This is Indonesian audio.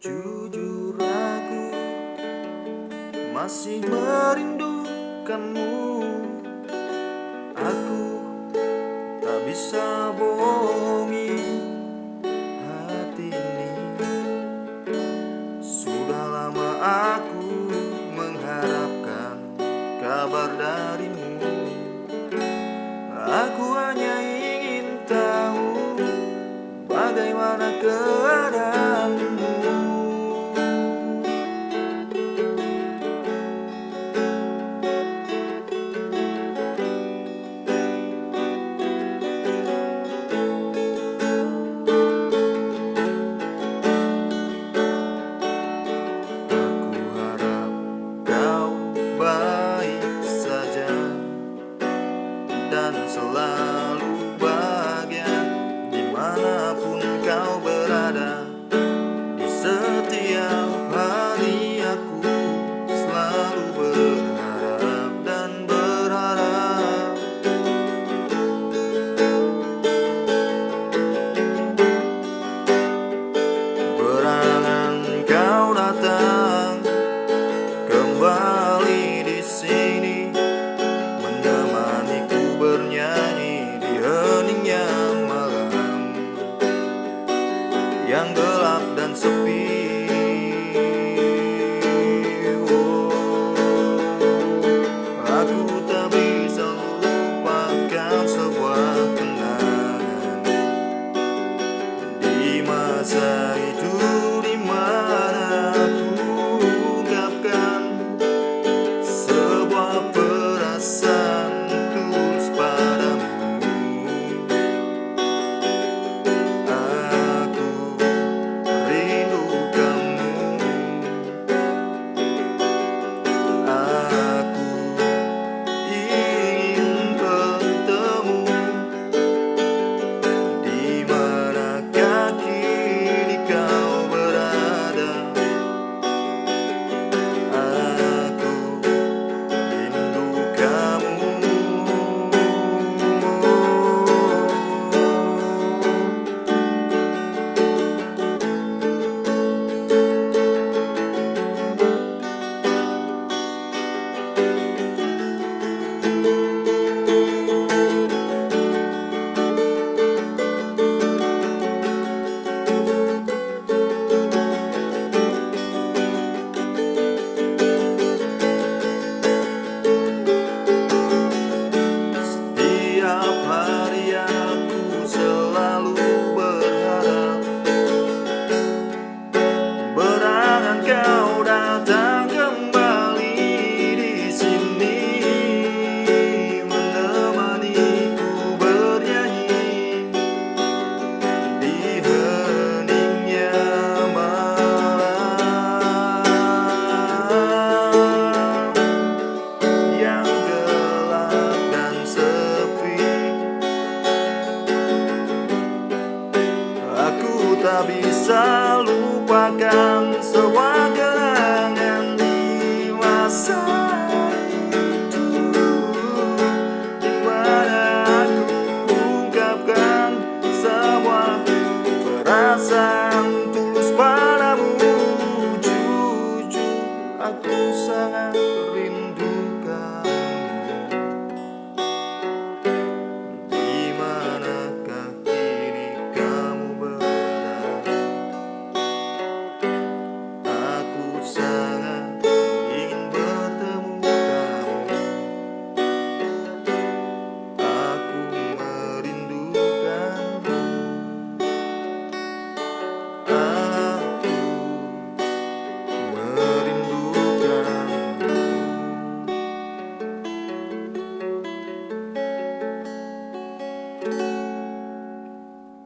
Jujur aku masih merindukanmu. Aku tak bisa bohongi hati ini. Sudah lama aku mengharapkan kabar darimu. Aku hanya ingin tahu bagaimana kau i kau berada down.